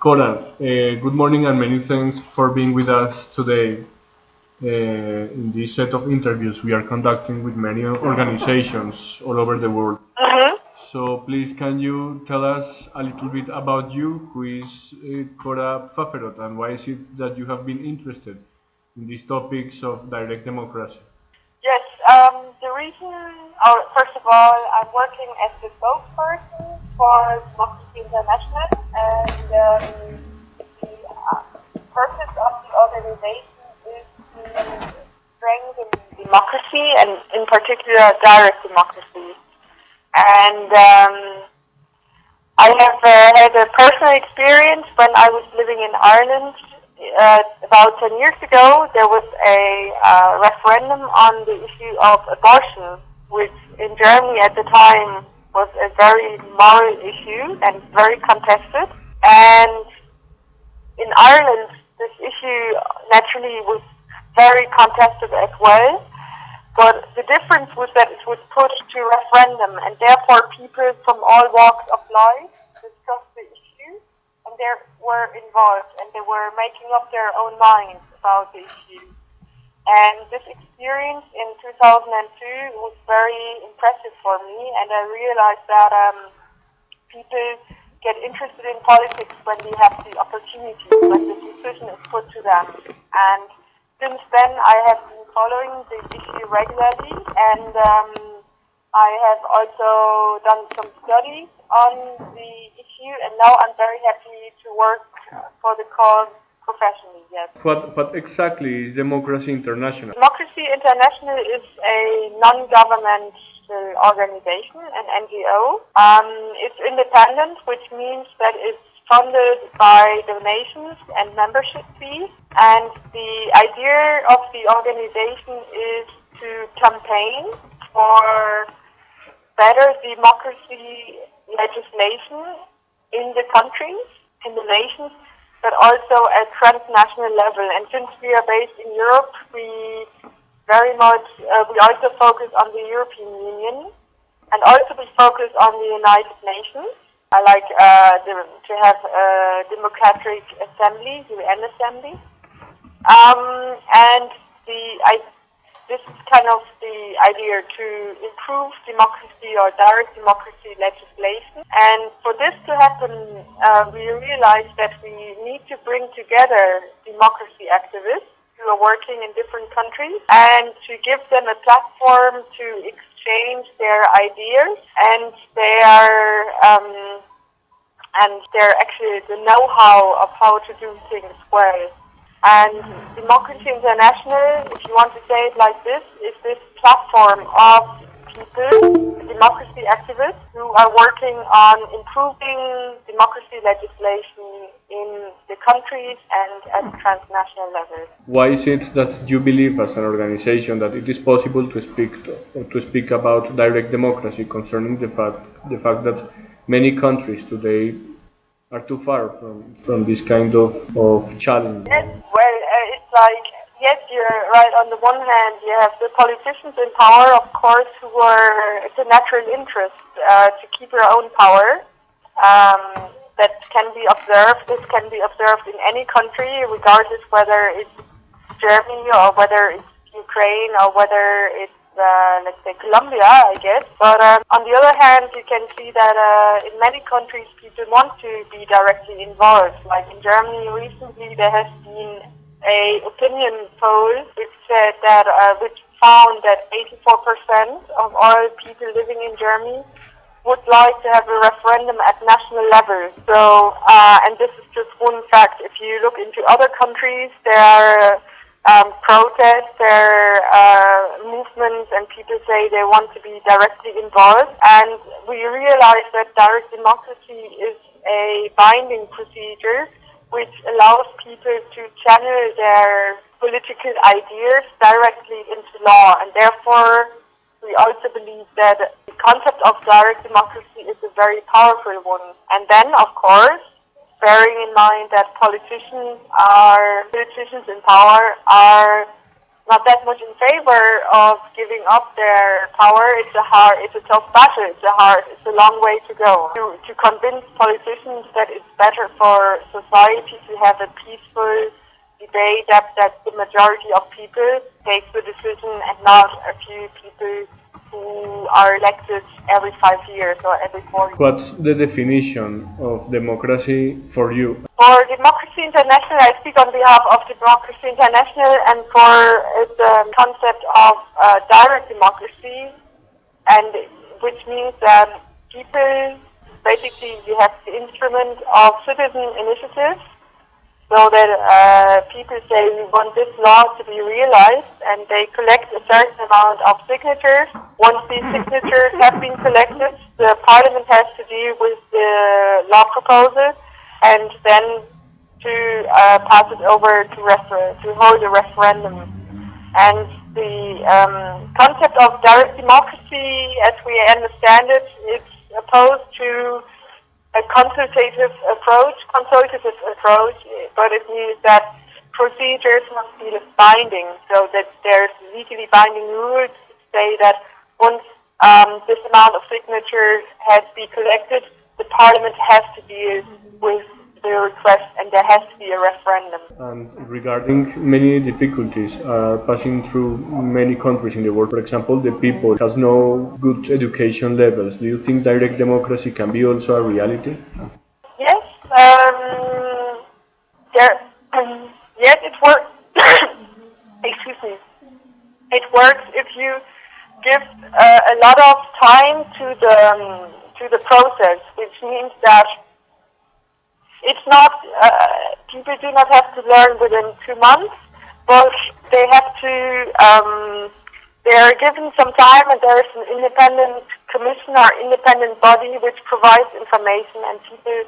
Cora, uh, good morning and many thanks for being with us today uh, in this set of interviews we are conducting with many organizations all over the world. Mm-hmm. So please can you tell us a little bit about you, who is uh, Cora Pfafferott and why is it that you have been interested in these topics of direct democracy? Yes, um, the reason, or first of all, I'm working as the spokesperson for Democracy International and um, the uh, purpose of the organization is to strengthen democracy and in particular direct democracy. And um, I have uh, had a personal experience when I was living in Ireland uh, about 10 years ago. There was a uh, referendum on the issue of abortion, which in Germany at the time was a very moral issue and very contested. And in Ireland, this issue naturally was very contested as well. But the difference was that it was put to referendum, and therefore people from all walks of life discussed the issue, and they were involved, and they were making up their own minds about the issue. And this experience in 2002 was very impressive for me, and I realized that um, people get interested in politics when they have the opportunity, when the decision is put to them. And since then, I have been following the issue regularly, and um, I have also done some studies on the issue, and now I'm very happy to work for the cause professionally. Yes. What, what exactly is Democracy International? Democracy International is a non-governmental organization, an NGO. Um, it's independent, which means that it's funded by donations and membership fees. And the idea of the organization is to campaign for better democracy legislation in the countries, in the nations, but also at transnational level. And since we are based in Europe, we very much, uh, we also focus on the European Union and also we focus on the United Nations. I like uh, to have a democratic assembly, UN assembly. Um, and the, I, this is kind of the idea to improve democracy or direct democracy legislation. And for this to happen, uh, we realized that we need to bring together democracy activists who are working in different countries and to give them a platform to exchange their ideas and their um, and their actually the know-how of how to do things well. And Democracy International, if you want to say it like this, is this platform of people, democracy activists, who are working on improving democracy legislation in the countries and at transnational level. Why is it that you believe, as an organization, that it is possible to speak to, to speak about direct democracy, concerning the fact the fact that many countries today are too far from, from this kind of, of challenge? Yes, well, uh, it's like, yes, you're right. On the one hand, you have the politicians in power, of course, who are, it's a natural interest uh, to keep your own power. Um, that can be observed. This can be observed in any country, regardless whether it's Germany or whether it's Ukraine or whether it's uh, let's say Colombia, I guess. But um, on the other hand, you can see that uh, in many countries people want to be directly involved. Like in Germany recently, there has been a opinion poll which said that uh, which found that 84% of all people living in Germany would like to have a referendum at national level. So, uh, and this is just one fact. If you look into other countries, there are um, protests, their uh, movements, and people say they want to be directly involved. And we realize that direct democracy is a binding procedure which allows people to channel their political ideas directly into law, and therefore we also believe that the concept of direct democracy is a very powerful one. And then, of course, bearing in mind that politicians are politicians in power are not that much in favor of giving up their power. It's a hard, it's a tough battle. It's a hard, it's a long way to go to, to convince politicians that it's better for society to have a peaceful debate that, that the majority of people take the decision and not a few people are elected every five years or every four years. What's the definition of democracy for you? For Democracy International, I speak on behalf of Democracy International and for the concept of uh, direct democracy, and which means that people, basically you have the instrument of citizen initiative so that uh, people say we want this law to be realized and they collect a certain amount of signatures. Once these signatures have been collected, the parliament has to deal with the law proposal and then to uh, pass it over to refer- to hold a referendum. And the um, concept of direct democracy, as we understand it, is opposed to a consultative approach, consultative approach, but it means that procedures must be binding, so that there's legally binding rules to say that once um, this amount of signatures has been collected, the parliament has to deal with the request and there has to be a referendum. And regarding many difficulties are passing through many countries in the world, for example, the people has no good education levels. Do you think direct democracy can be also a reality? Yes, um, there, um, yes, it works. Excuse me. It works if you give uh, a lot of time to the um, to the process, which means that it's not, uh, people do not have to learn within two months, but they have to, um, they are given some time and there is an independent commission or independent body which provides information and people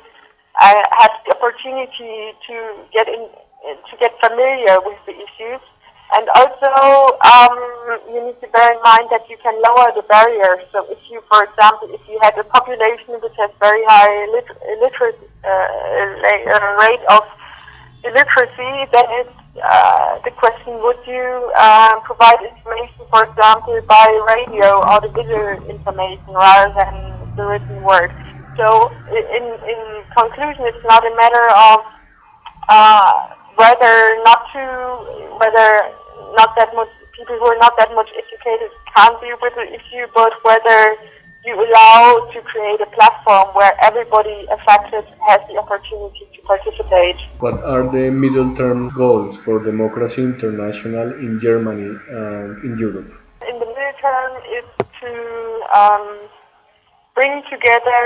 uh, had the opportunity to get in, to get familiar with the issues. And also, um, you need to bear in mind that you can lower the barriers. So if you, for example, if you had a population which has very high lit- illiteracy, uh, rate of illiteracy, then it's uh, the question, would you uh, provide information, for example, by radio or the visual information rather than the written word? So in, in conclusion, it's not a matter of uh, whether not to, whether not that much people who are not that much educated can deal with the issue, but whether you allow to create a platform where everybody affected has the opportunity to participate. What are the middle term goals for Democracy International in Germany and in Europe? In the middle term is to um, bring together,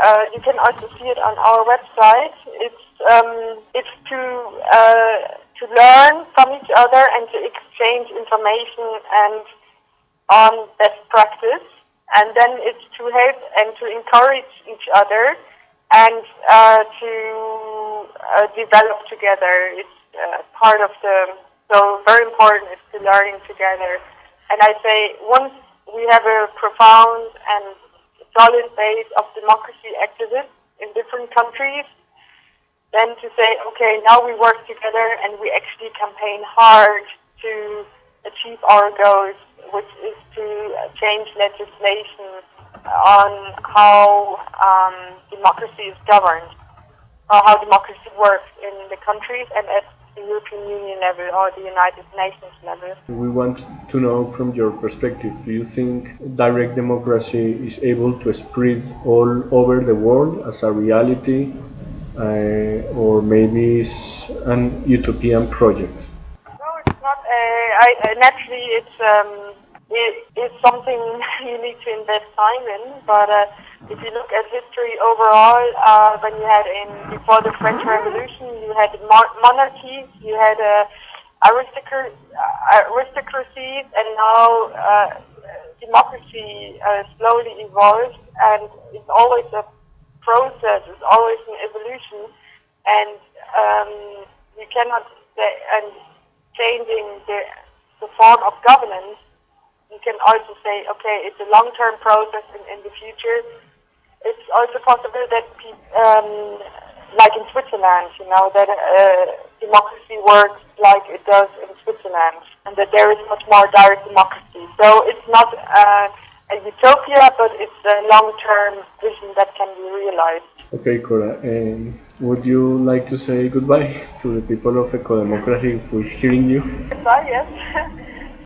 uh, you can also see it on our website, it's, um, it's to uh, to learn from each other and to exchange information and on best practice. And then it's to help and to encourage each other and uh, to uh, develop together. It's uh, part of the, so very important is to learning together. And I say once we have a profound and solid base of democracy activists in different countries, then to say, okay, now we work together and we actually campaign hard to achieve our goals, which is to change legislation on how um, democracy is governed, or how democracy works in the countries and at the European Union level or the United Nations level. We want to know from your perspective, do you think direct democracy is able to spread all over the world as a reality uh, or maybe it's an utopian project? No, it's not. Uh, I, uh, naturally, it's um, it, it's something you need to invest time in. But uh, if you look at history overall, uh, when you had in before the French Revolution, you had mon- monarchies, you had uh, aristocracies, aristocracies, and now uh, democracy uh, slowly evolves, and it's always a process, it's always an evolution, and um, you cannot say, and changing the, the form of governance, you can also say, okay, it's a long-term process in, in the future. It's also possible that, um, like in Switzerland, you know, that uh, democracy works like it does in Switzerland, and that there is much more direct democracy. So it's not uh, a utopia, but it's a long-term vision that can be realized. Okay, Cora. Um, would you like to say goodbye to the people of Eco Democracy who is hearing you? Goodbye, yes.